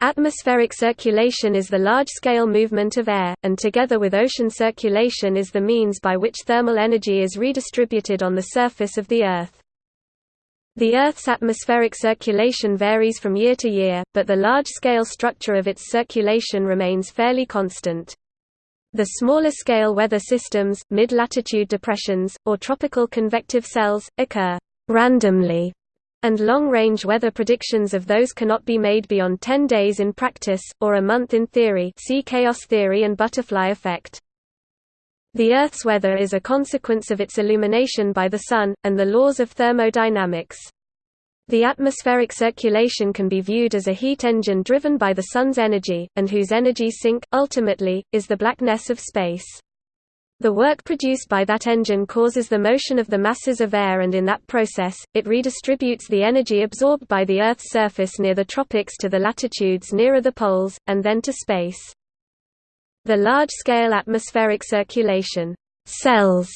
Atmospheric circulation is the large-scale movement of air, and together with ocean circulation is the means by which thermal energy is redistributed on the surface of the Earth. The Earth's atmospheric circulation varies from year to year, but the large-scale structure of its circulation remains fairly constant. The smaller-scale weather systems, mid-latitude depressions, or tropical convective cells, occur randomly and long-range weather predictions of those cannot be made beyond 10 days in practice, or a month in theory see chaos theory and butterfly effect. The Earth's weather is a consequence of its illumination by the Sun, and the laws of thermodynamics. The atmospheric circulation can be viewed as a heat engine driven by the Sun's energy, and whose energy sink, ultimately, is the blackness of space. The work produced by that engine causes the motion of the masses of air and in that process, it redistributes the energy absorbed by the Earth's surface near the tropics to the latitudes nearer the poles, and then to space. The large-scale atmospheric circulation cells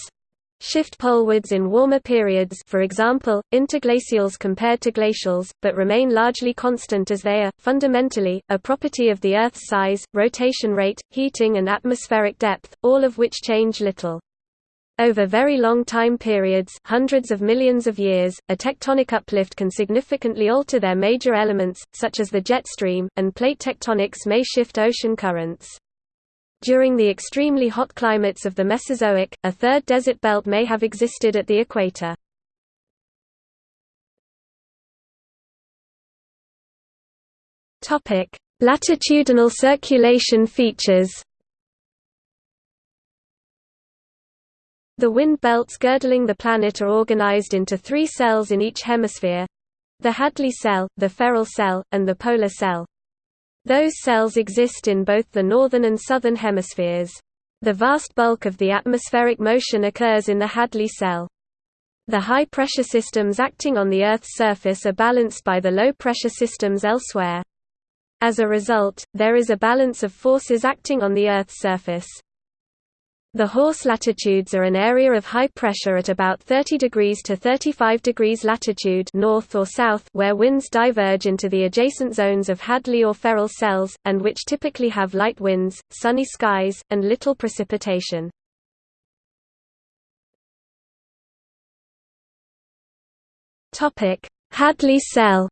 shift polewards in warmer periods for example, interglacials compared to glacials, but remain largely constant as they are, fundamentally, a property of the Earth's size, rotation rate, heating and atmospheric depth, all of which change little. Over very long time periods hundreds of millions of years, a tectonic uplift can significantly alter their major elements, such as the jet stream, and plate tectonics may shift ocean currents. During the extremely hot climates of the Mesozoic, a third desert belt may have existed at the equator. Topic: Latitudinal circulation features. The wind belts girdling the planet are organized into three cells in each hemisphere the Hadley cell, the Ferrel cell, and the polar cell. Those cells exist in both the northern and southern hemispheres. The vast bulk of the atmospheric motion occurs in the Hadley cell. The high-pressure systems acting on the Earth's surface are balanced by the low-pressure systems elsewhere. As a result, there is a balance of forces acting on the Earth's surface. The Horse latitudes are an area of high pressure at about 30 degrees to 35 degrees latitude north or south where winds diverge into the adjacent zones of Hadley or Ferrel cells, and which typically have light winds, sunny skies, and little precipitation. Hadley cell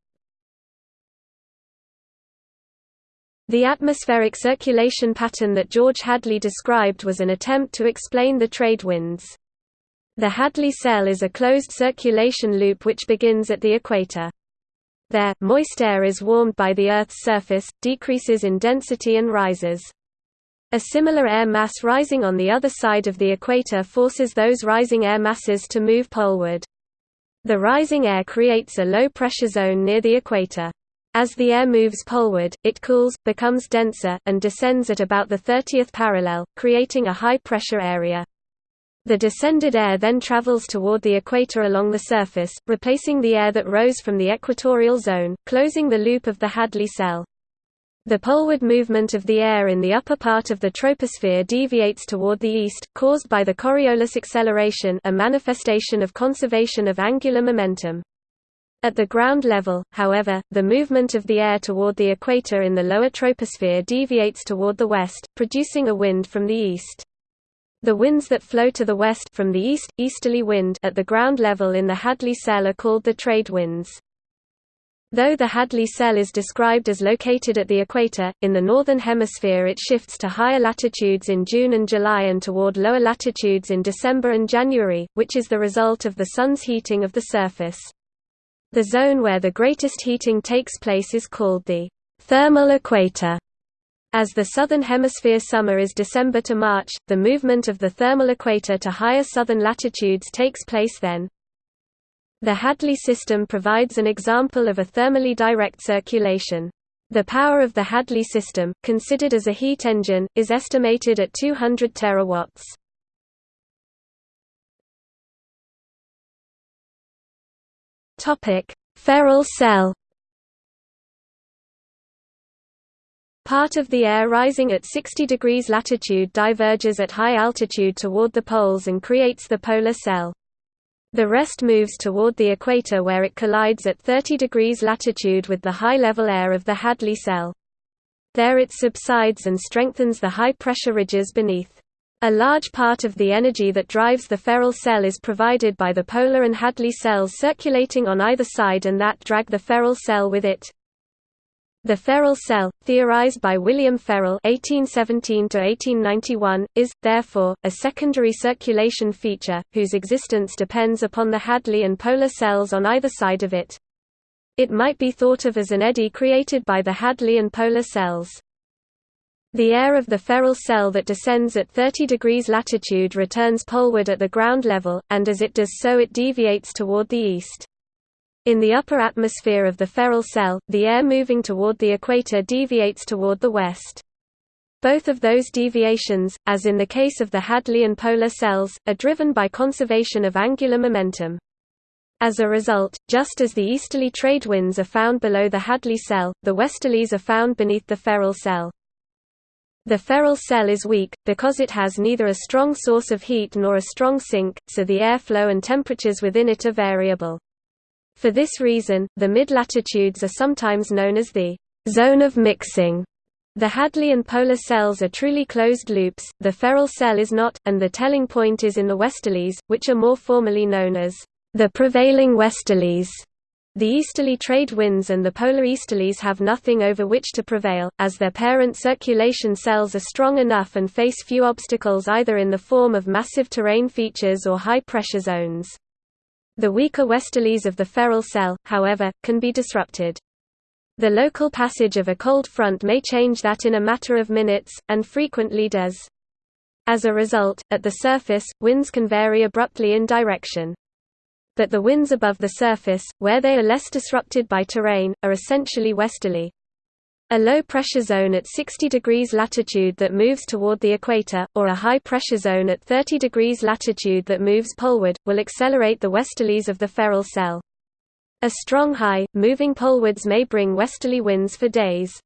The atmospheric circulation pattern that George Hadley described was an attempt to explain the trade winds. The Hadley cell is a closed circulation loop which begins at the equator. There, moist air is warmed by the Earth's surface, decreases in density and rises. A similar air mass rising on the other side of the equator forces those rising air masses to move poleward. The rising air creates a low-pressure zone near the equator. As the air moves poleward, it cools, becomes denser, and descends at about the 30th parallel, creating a high-pressure area. The descended air then travels toward the equator along the surface, replacing the air that rose from the equatorial zone, closing the loop of the Hadley cell. The poleward movement of the air in the upper part of the troposphere deviates toward the east, caused by the Coriolis acceleration a manifestation of conservation of angular momentum. At the ground level, however, the movement of the air toward the equator in the lower troposphere deviates toward the west, producing a wind from the east. The winds that flow to the west from the east, easterly wind at the ground level in the Hadley cell are called the trade winds. Though the Hadley cell is described as located at the equator, in the northern hemisphere it shifts to higher latitudes in June and July and toward lower latitudes in December and January, which is the result of the Sun's heating of the surface. The zone where the greatest heating takes place is called the thermal equator. As the southern hemisphere summer is December to March, the movement of the thermal equator to higher southern latitudes takes place then. The Hadley system provides an example of a thermally direct circulation. The power of the Hadley system, considered as a heat engine, is estimated at 200 terawatts. Topic: Ferrel cell. Part of the air rising at 60 degrees latitude diverges at high altitude toward the poles and creates the polar cell. The rest moves toward the equator where it collides at 30 degrees latitude with the high-level air of the Hadley cell. There it subsides and strengthens the high-pressure ridges beneath. A large part of the energy that drives the Ferrel cell is provided by the polar and Hadley cells circulating on either side and that drag the Ferrel cell with it. The Ferrel cell, theorized by William Ferrel (1817–1891), is therefore a secondary circulation feature whose existence depends upon the Hadley and polar cells on either side of it. It might be thought of as an eddy created by the Hadley and polar cells. The air of the Ferrel cell that descends at 30 degrees latitude returns poleward at the ground level, and as it does so it deviates toward the east. In the upper atmosphere of the Ferrel cell, the air moving toward the equator deviates toward the west. Both of those deviations, as in the case of the Hadley and polar cells, are driven by conservation of angular momentum. As a result, just as the easterly trade winds are found below the Hadley cell, the westerlies are found beneath the Ferrel cell. The Ferrel cell is weak, because it has neither a strong source of heat nor a strong sink, so the airflow and temperatures within it are variable. For this reason, the mid-latitudes are sometimes known as the zone of mixing. The Hadley and polar cells are truly closed loops, the Ferrel cell is not, and the telling point is in the westerlies, which are more formally known as the prevailing westerlies. The easterly trade winds and the polar easterlies have nothing over which to prevail, as their parent circulation cells are strong enough and face few obstacles either in the form of massive terrain features or high-pressure zones. The weaker westerlies of the Ferrel cell, however, can be disrupted. The local passage of a cold front may change that in a matter of minutes, and frequently does. As a result, at the surface, winds can vary abruptly in direction. But the winds above the surface, where they are less disrupted by terrain, are essentially westerly. A low-pressure zone at 60 degrees latitude that moves toward the equator, or a high-pressure zone at 30 degrees latitude that moves poleward, will accelerate the westerlies of the Ferrel cell. A strong high, moving polewards may bring westerly winds for days.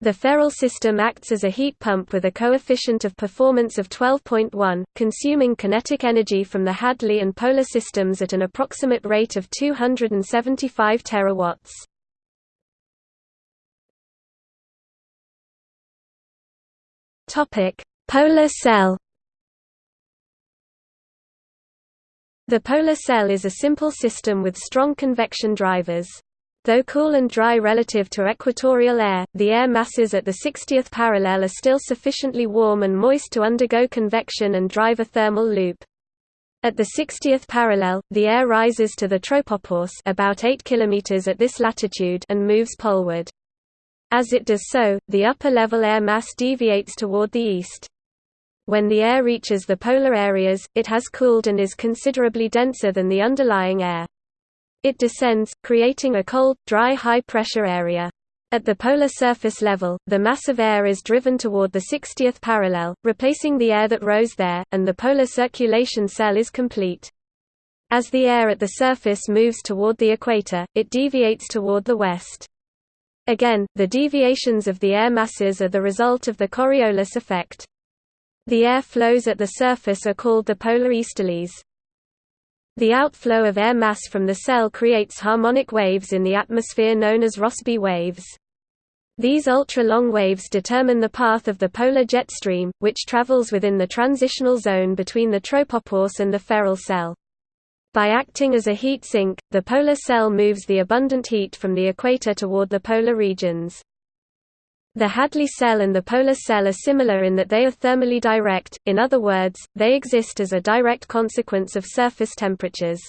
The Ferrel system acts as a heat pump with a coefficient of performance of 12.1, consuming kinetic energy from the Hadley and polar systems at an approximate rate of 275 terawatts. Topic: Polar cell. The polar cell is a simple system with strong convection drivers. Though cool and dry relative to equatorial air, the air masses at the 60th parallel are still sufficiently warm and moist to undergo convection and drive a thermal loop. At the 60th parallel, the air rises to the tropopause about 8 km at this latitude and moves poleward. As it does so, the upper-level air mass deviates toward the east. When the air reaches the polar areas, it has cooled and is considerably denser than the underlying air. It descends, creating a cold, dry high-pressure area. At the polar surface level, the mass of air is driven toward the 60th parallel, replacing the air that rose there, and the polar circulation cell is complete. As the air at the surface moves toward the equator, it deviates toward the west. Again, the deviations of the air masses are the result of the Coriolis effect. The air flows at the surface are called the polar easterlies. The outflow of air mass from the cell creates harmonic waves in the atmosphere known as Rossby waves. These ultra-long waves determine the path of the polar jet stream, which travels within the transitional zone between the tropopause and the Ferrel cell. By acting as a heat sink, the polar cell moves the abundant heat from the equator toward the polar regions. The Hadley cell and the polar cell are similar in that they are thermally direct, in other words, they exist as a direct consequence of surface temperatures.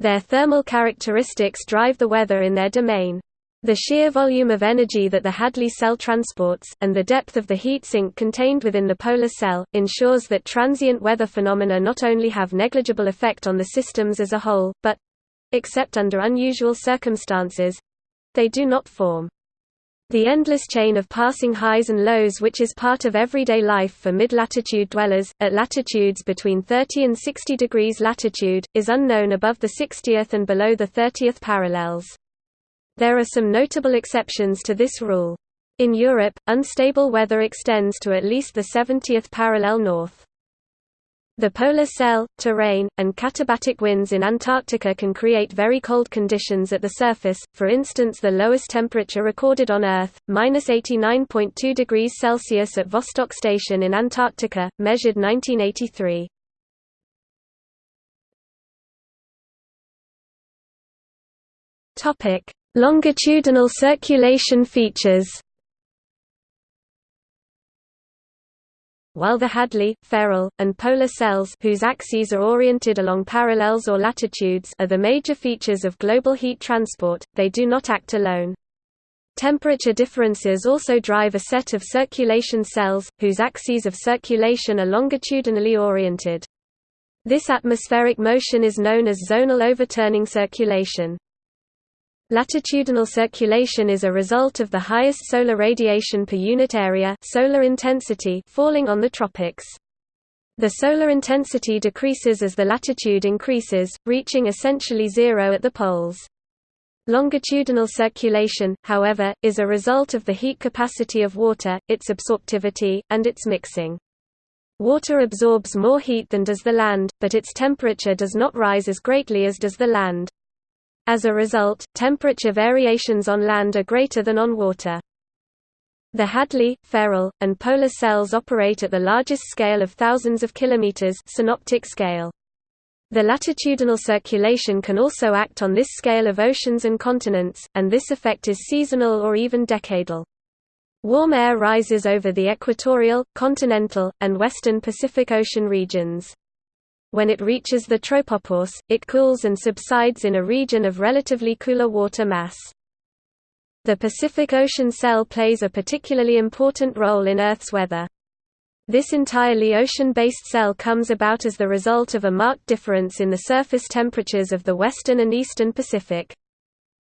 Their thermal characteristics drive the weather in their domain. The sheer volume of energy that the Hadley cell transports, and the depth of the heat sink contained within the polar cell, ensures that transient weather phenomena not only have negligible effect on the systems as a whole, but—except under unusual circumstances—they do not form. The endless chain of passing highs and lows which is part of everyday life for mid-latitude dwellers, at latitudes between 30 and 60 degrees latitude, is unknown above the 60th and below the 30th parallels. There are some notable exceptions to this rule. In Europe, unstable weather extends to at least the 70th parallel north. The polar cell, terrain, and katabatic winds in Antarctica can create very cold conditions at the surface, for instance the lowest temperature recorded on Earth, minus 89.2 degrees Celsius at Vostok Station in Antarctica, measured 1983. Longitudinal circulation features while the Hadley, Ferrel, and polar cells whose axes are oriented along parallels or latitudes are the major features of global heat transport, they do not act alone. Temperature differences also drive a set of circulation cells, whose axes of circulation are longitudinally oriented. This atmospheric motion is known as zonal overturning circulation. Latitudinal circulation is a result of the highest solar radiation per unit area solar intensity falling on the tropics. The solar intensity decreases as the latitude increases, reaching essentially zero at the poles. Longitudinal circulation, however, is a result of the heat capacity of water, its absorptivity, and its mixing. Water absorbs more heat than does the land, but its temperature does not rise as greatly as does the land. As a result, temperature variations on land are greater than on water. The Hadley, Ferrel, and polar cells operate at the largest scale of thousands of kilometers synoptic scale. The latitudinal circulation can also act on this scale of oceans and continents, and this effect is seasonal or even decadal. Warm air rises over the equatorial, continental, and western Pacific Ocean regions. When it reaches the tropopause, it cools and subsides in a region of relatively cooler water mass. The Pacific Ocean cell plays a particularly important role in Earth's weather. This entirely ocean-based cell comes about as the result of a marked difference in the surface temperatures of the western and eastern Pacific.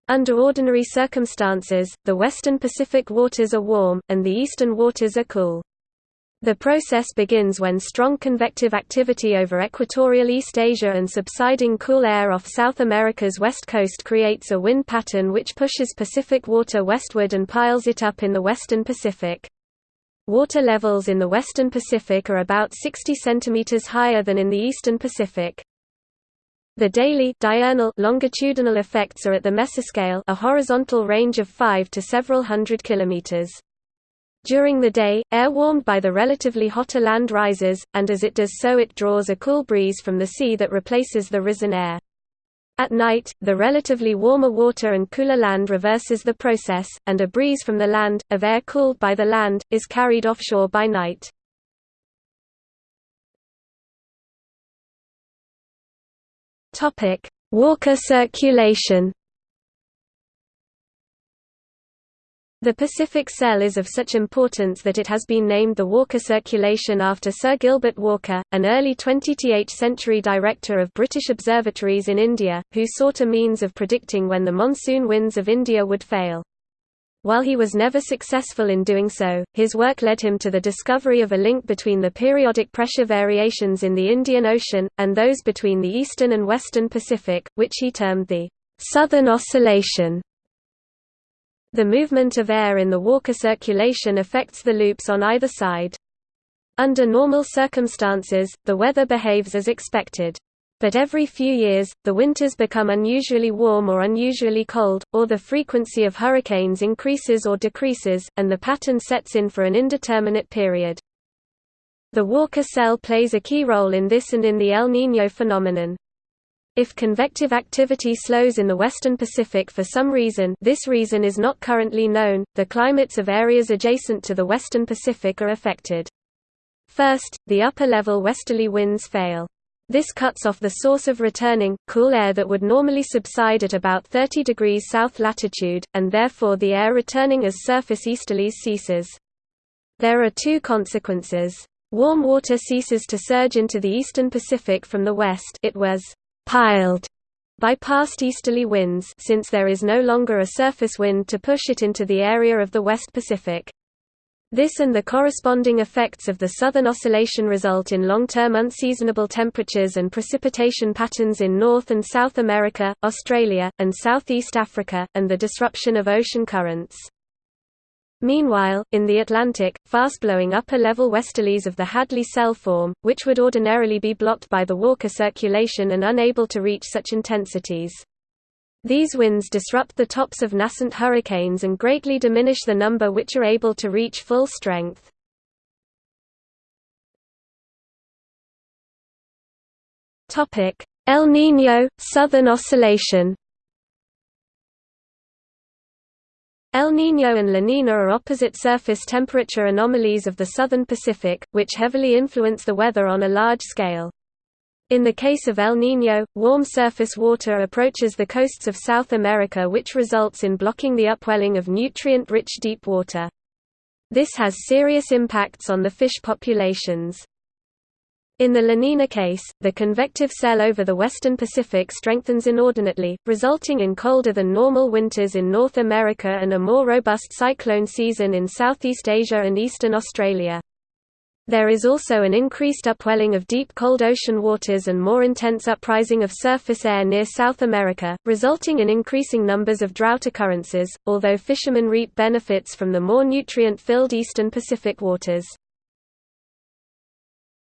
Under ordinary circumstances, the western Pacific waters are warm, and the eastern waters are cool. The process begins when strong convective activity over equatorial East Asia and subsiding cool air off South America's west coast creates a wind pattern which pushes Pacific water westward and piles it up in the western Pacific. Water levels in the western Pacific are about 60 cm higher than in the eastern Pacific. The daily diurnal longitudinal effects are at the mesoscale a horizontal range of 5 to several hundred kilometers. During the day, air warmed by the relatively hotter land rises, and as it does so it draws a cool breeze from the sea that replaces the risen air. At night, the relatively warmer water and cooler land reverses the process, and a breeze from the land, of air cooled by the land, is carried offshore by night. Walker circulation The Pacific Cell is of such importance that it has been named the Walker Circulation after Sir Gilbert Walker, an early 20th century director of British observatories in India, who sought a means of predicting when the monsoon winds of India would fail. While he was never successful in doing so, his work led him to the discovery of a link between the periodic pressure variations in the Indian Ocean, and those between the eastern and western Pacific, which he termed the Southern Oscillation. The movement of air in the Walker circulation affects the loops on either side. Under normal circumstances, the weather behaves as expected. But every few years, the winters become unusually warm or unusually cold, or the frequency of hurricanes increases or decreases, and the pattern sets in for an indeterminate period. The Walker cell plays a key role in this and in the El Niño phenomenon. If convective activity slows in the western Pacific for some reason this reason is not currently known, the climates of areas adjacent to the western Pacific are affected. First, the upper-level westerly winds fail. This cuts off the source of returning, cool air that would normally subside at about 30 degrees south latitude, and therefore the air returning as surface easterlies ceases. There are two consequences. Warm water ceases to surge into the eastern Pacific from the west it was piled by past easterly winds since there is no longer a surface wind to push it into the area of the West Pacific. This and the corresponding effects of the southern oscillation result in long-term unseasonable temperatures and precipitation patterns in North and South America, Australia, and Southeast Africa, and the disruption of ocean currents. Meanwhile, in the Atlantic, fast-blowing upper-level westerlies of the Hadley cell form, which would ordinarily be blocked by the Walker circulation and unable to reach such intensities. These winds disrupt the tops of nascent hurricanes and greatly diminish the number which are able to reach full strength. El Niño – Southern Oscillation El Niño and La Nina are opposite surface temperature anomalies of the southern Pacific, which heavily influence the weather on a large scale. In the case of El Niño, warm surface water approaches the coasts of South America which results in blocking the upwelling of nutrient-rich deep water. This has serious impacts on the fish populations. In the La Nina case, the convective cell over the western Pacific strengthens inordinately, resulting in colder than normal winters in North America and a more robust cyclone season in Southeast Asia and eastern Australia. There is also an increased upwelling of deep cold ocean waters and more intense uprising of surface air near South America, resulting in increasing numbers of drought occurrences, although fishermen reap benefits from the more nutrient-filled eastern Pacific waters.